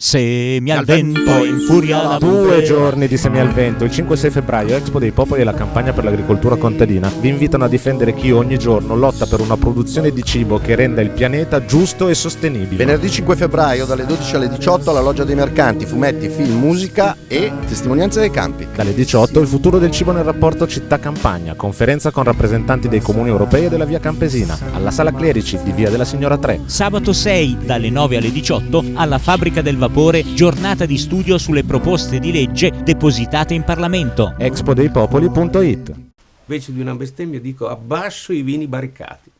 Semi al vento, in furia la Due giorni di Semi al Vento, il 5-6 febbraio, Expo dei Popoli e la campagna per l'agricoltura contadina vi invitano a difendere chi ogni giorno lotta per una produzione di cibo che renda il pianeta giusto e sostenibile. Venerdì 5 febbraio dalle 12 alle 18 alla Loggia dei Mercanti, fumetti, film, musica e testimonianze dei campi. Dalle 18 il futuro del cibo nel rapporto città-campagna, conferenza con rappresentanti dei comuni europei e della via Campesina, alla Sala Clerici di via della Signora 3. Sabato 6 dalle 9 alle 18 alla Fabbrica del Vapore, giornata di studio sulle proposte di legge depositate in Parlamento. expodeipopoli.it Invece di una bestemmia dico abbasso i vini barricati.